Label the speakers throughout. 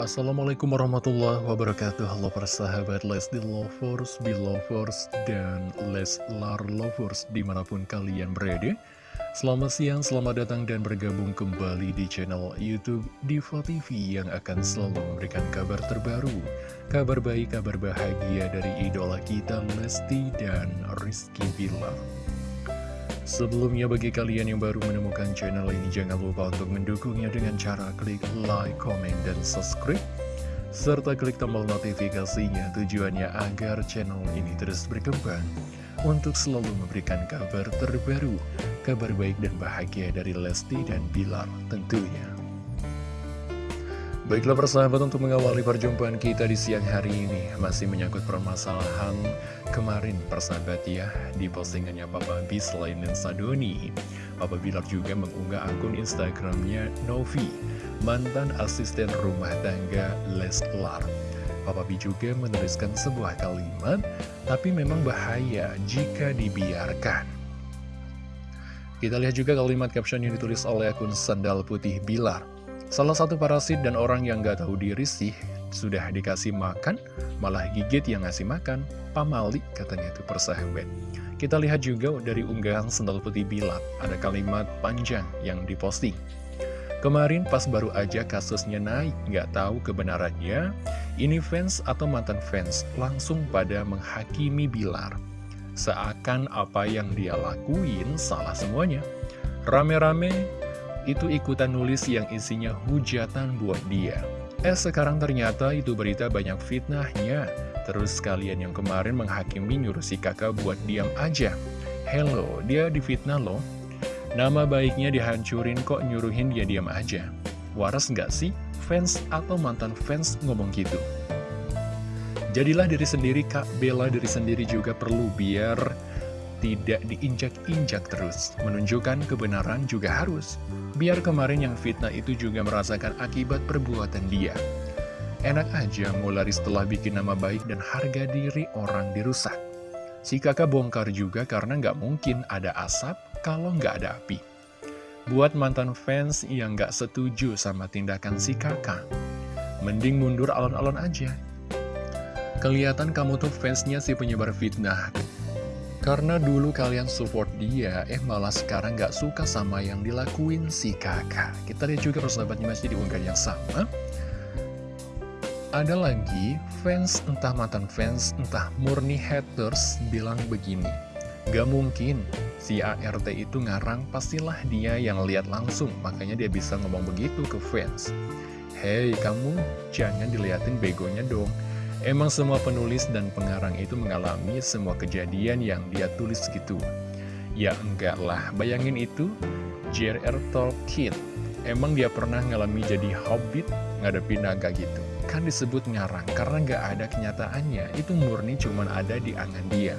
Speaker 1: Assalamualaikum warahmatullahi wabarakatuh. Halo persahabat Lesti Lovers, Belovers, dan Leslar Lovers di mana pun kalian berada. Selamat siang, selamat datang dan bergabung kembali di channel Youtube Diva TV yang akan selalu memberikan kabar terbaru Kabar baik, kabar bahagia dari idola kita Lesti dan Rizky Billar Sebelumnya bagi kalian yang baru menemukan channel ini jangan lupa untuk mendukungnya dengan cara klik like, comment, dan subscribe serta klik tombol notifikasinya tujuannya agar channel ini terus berkembang untuk selalu memberikan kabar terbaru, kabar baik dan bahagia dari Lesti dan Bilar tentunya. Baiklah persahabat untuk mengawali perjumpaan kita di siang hari ini. Masih menyangkut permasalahan kemarin persahabat ya Di postingannya Papa B selain Lensa Doni Papa Bilar juga mengunggah akun Instagramnya Novi Mantan asisten rumah tangga Leslar. Papa B juga menuliskan sebuah kalimat Tapi memang bahaya jika dibiarkan. Kita lihat juga kalimat caption yang ditulis oleh akun Sandal Putih Bilar Salah satu parasit dan orang yang gak tahu diri sih Sudah dikasih makan, malah gigit yang ngasih makan. Pamali katanya itu persahabat Kita lihat juga dari unggahan sendal putih bilat Ada kalimat panjang yang diposting. Kemarin pas baru aja kasusnya naik Gak tahu kebenarannya Ini fans atau mantan fans Langsung pada menghakimi Bilar. Seakan apa yang dia lakuin salah semuanya. Rame-rame itu ikutan nulis yang isinya hujatan buat dia. Eh sekarang ternyata itu berita banyak fitnahnya. Terus kalian yang kemarin menghakimi nyuruh si kakak buat diam aja. Hello, dia difitnah loh. Nama baiknya dihancurin kok nyuruhin dia diam aja. Waras nggak sih fans atau mantan fans ngomong gitu? Jadilah diri sendiri kak, bela diri sendiri juga perlu biar tidak diinjak-injak terus. Menunjukkan kebenaran juga harus. Biar kemarin yang fitnah itu juga merasakan akibat perbuatan dia. Enak aja mulai setelah bikin nama baik dan harga diri orang dirusak. Si kakak bongkar juga karena nggak mungkin ada asap kalau nggak ada api. Buat mantan fans yang nggak setuju sama tindakan si kakak, mending mundur alon-alon aja. Kelihatan kamu tuh fansnya si penyebar fitnah, karena dulu kalian support dia, eh malah sekarang gak suka sama yang dilakuin si kakak. Kita lihat juga persahabatnya masih di unggahan yang sama. Ada lagi fans, entah mantan fans, entah murni haters bilang begini. Gak mungkin si ART itu ngarang, pastilah dia yang lihat langsung, makanya dia bisa ngomong begitu ke fans. Hei, kamu jangan diliatin begonya dong. Emang semua penulis dan pengarang itu mengalami semua kejadian yang dia tulis gitu. Ya enggak lah, bayangin itu J.R.R. Tolkien. Emang dia pernah ngalami jadi hobbit ngadepin naga gitu. Kan disebut ngarang, karena nggak ada kenyataannya, itu murni cuman ada di angan dia.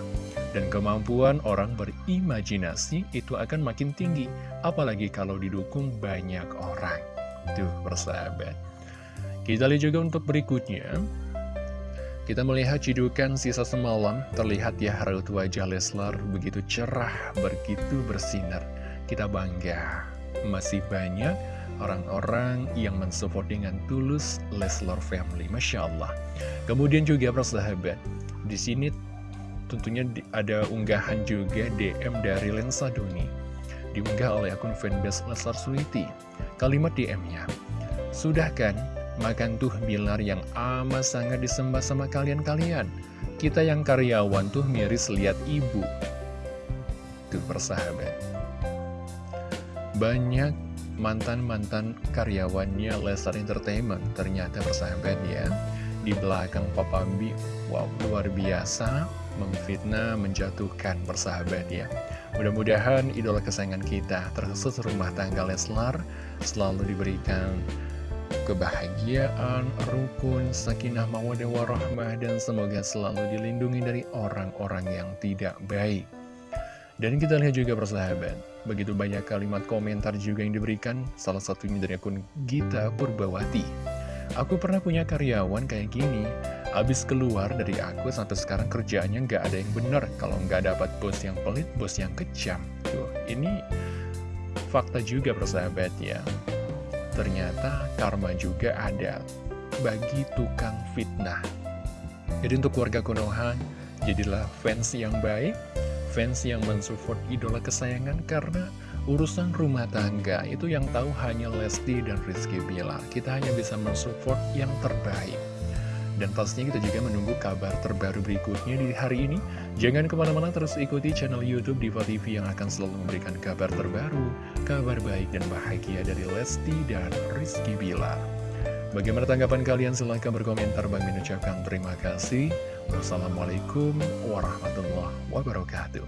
Speaker 1: Dan kemampuan orang berimajinasi itu akan makin tinggi, apalagi kalau didukung banyak orang. Tuh, bersahabat. Kita lihat juga untuk berikutnya. Kita melihat cidukan sisa semalam, terlihat ya raut wajah Leslar begitu cerah, begitu bersinar. Kita bangga, masih banyak orang-orang yang mensupport dengan tulus Leslar Family, Masya Allah. Kemudian juga persahabat, di sini tentunya ada unggahan juga DM dari Lensa Doni. Diunggah oleh akun fanbase Leslar Sweety. Kalimat DM-nya, Sudah kan Makan tuh Bilar yang amat sangat disembah sama kalian-kalian. Kita yang karyawan tuh miris lihat ibu. Tuh persahabat. Banyak mantan-mantan karyawannya Lestar Entertainment ternyata persahabat ya. Di belakang Papa Bi, wow luar biasa memfitnah, menjatuhkan persahabat ya. Mudah-mudahan idola kesayangan kita terkhusus rumah tangga Leslar selalu diberikan kebahagiaan, rukun, sakinah, mawadah, warahmah, dan semoga selalu dilindungi dari orang-orang yang tidak baik. Dan kita lihat juga persahabat, begitu banyak kalimat komentar juga yang diberikan, salah satunya dari akun Gita Purbawati. Aku pernah punya karyawan kayak gini, abis keluar dari aku sampai sekarang kerjaannya nggak ada yang benar, kalau nggak dapat bos yang pelit, bos yang kejam. Tuh, ini fakta juga persahabat ya ternyata karma juga ada. bagi tukang fitnah. Jadi untuk warga Konoha, jadilah fans yang baik, fans yang mensupport idola kesayangan karena urusan rumah tangga itu yang tahu hanya Lesti dan Rizky Bilar. Kita hanya bisa mensupport yang terbaik. Dan pastinya kita juga menunggu kabar terbaru berikutnya di hari ini. Jangan ke mana-mana terus ikuti channel Youtube Diva TV yang akan selalu memberikan kabar terbaru, kabar baik dan bahagia dari Lesti dan Rizky Bilar. Bagaimana tanggapan kalian? Silahkan berkomentar. Bang mengucapkan terima kasih. Wassalamualaikum warahmatullahi wabarakatuh.